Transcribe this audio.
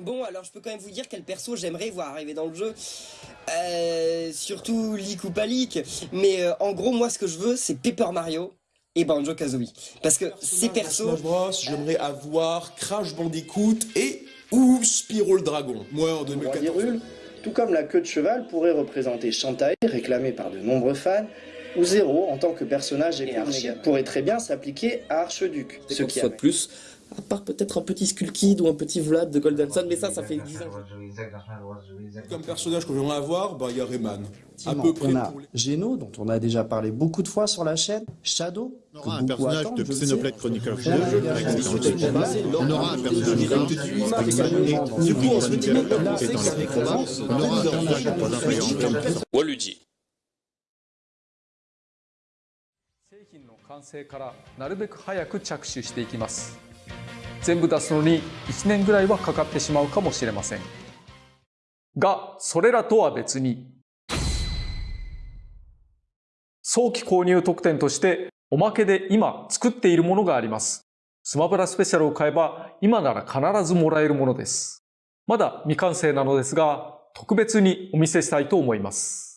Bon, alors je peux quand même vous dire quel perso j'aimerais voir arriver dans le jeu. Euh, surtout leak ou pas leak. Mais euh, en gros, moi, ce que je veux, c'est Paper Mario et Banjo Kazooie. Parce que ces persos. J'aimerais avoir Crash Bandicoot et ou Spyro le Dragon. Moi, en Roi 2014. d'Hyrule, tout comme la queue de cheval pourrait représenter Shantae, réclamé par de nombreux fans, ou Zero en tant que personnage et pourrait très bien s'appliquer à Archeduc, ce qui fois de plus. À part peut-être un petit Skull Kid ou un petit Vlad de Golden Sun, mais ça, ça fait 10 ans. Comme personnage que j'aimerais avoir, bah, il y a Rayman. À peu près on a Geno, dont on a déjà parlé beaucoup de fois sur la chaîne, Shadow, On aura un personnage de. Xenoblade Chronicles 2 On aura un personnage les combats. On aura un personnage de. Waluigi. 製品の完成からなるべく早く着手していきます。全部出すのに1年ぐらいはかかってしまうかもしれません。がそれらとは別に早期購入特典としておまけで今作っているものがあります。スマブラスペシャルを買えば今なら必ずもらえるものです。まだ未完成なのですが特別にお見せしたいと思います。